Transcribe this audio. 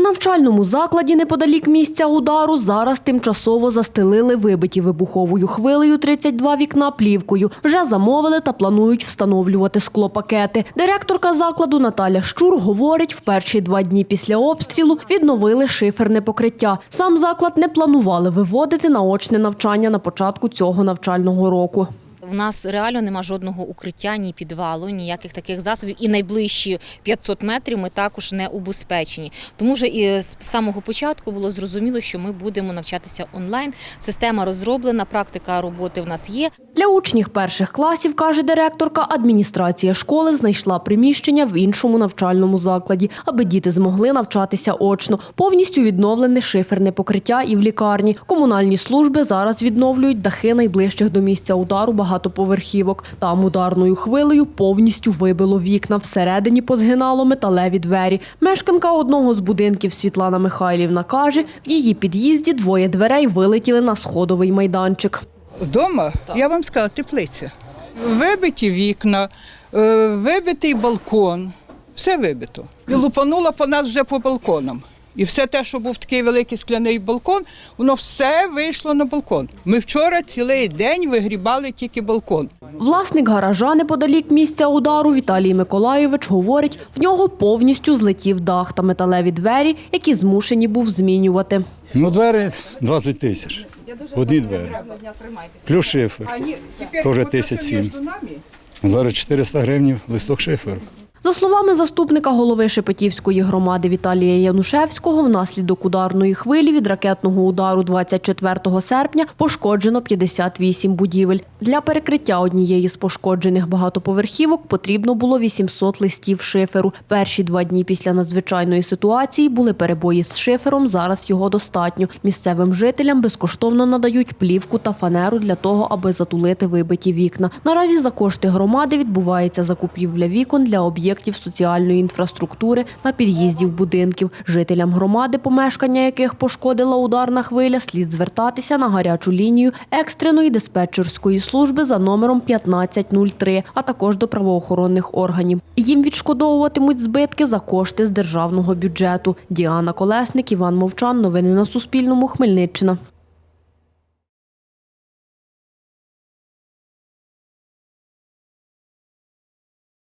В навчальному закладі неподалік місця удару зараз тимчасово застелили вибиті вибуховою хвилею 32 вікна плівкою. Вже замовили та планують встановлювати склопакети. Директорка закладу Наталя Щур говорить, в перші два дні після обстрілу відновили шиферне покриття. Сам заклад не планували виводити на очне навчання на початку цього навчального року. У нас реально нема жодного укриття, ні підвалу, ніяких таких засобів. І найближчі 500 метрів ми також не убезпечені. Тому вже і з самого початку було зрозуміло, що ми будемо навчатися онлайн. Система розроблена, практика роботи в нас є. Для учнів перших класів, каже директорка, адміністрація школи знайшла приміщення в іншому навчальному закладі, аби діти змогли навчатися очно. Повністю відновлене шиферне покриття і в лікарні. Комунальні служби зараз відновлюють дахи найближчих до місця удару багатоповерхівок. Там ударною хвилею повністю вибило вікна. Всередині позгинало металеві двері. Мешканка одного з будинків Світлана Михайлівна каже, в її під'їзді двоє дверей вилетіли на сходовий майданчик. Вдома, я вам сказала, теплиця. Вибиті вікна, е, вибитий балкон, все вибито. І лупанула по нас вже по балконам. І все те, що був такий великий скляний балкон, воно все вийшло на балкон. Ми вчора цілий день вигрібали тільки балкон. Власник гаража неподалік місця удару Віталій Миколайович говорить, в нього повністю злетів дах та металеві двері, які змушені був змінювати. Ну, двері 20 тисяч. Одні двері. Плюс шифер. Теж тисяч сім. Зараз 400 гривень листок шиферу. За словами заступника голови Шепетівської громади Віталія Янушевського, внаслідок ударної хвилі від ракетного удару 24 серпня пошкоджено 58 будівель. Для перекриття однієї з пошкоджених багатоповерхівок потрібно було 800 листів шиферу. Перші два дні після надзвичайної ситуації були перебої з шифером. Зараз його достатньо. Місцевим жителям безкоштовно надають плівку та фанеру для того, аби затулити вибиті вікна. Наразі за кошти громади відбувається закупівля вікон для об'єктів соціальної інфраструктури та під'їздів будинків. Жителям громади, помешкання яких пошкодила ударна хвиля, слід звертатися на гарячу лінію екстреної диспетчерської служби за номером 1503, а також до правоохоронних органів. Їм відшкодовуватимуть збитки за кошти з державного бюджету. Діана Колесник, Іван Мовчан. Новини на Суспільному. Хмельниччина.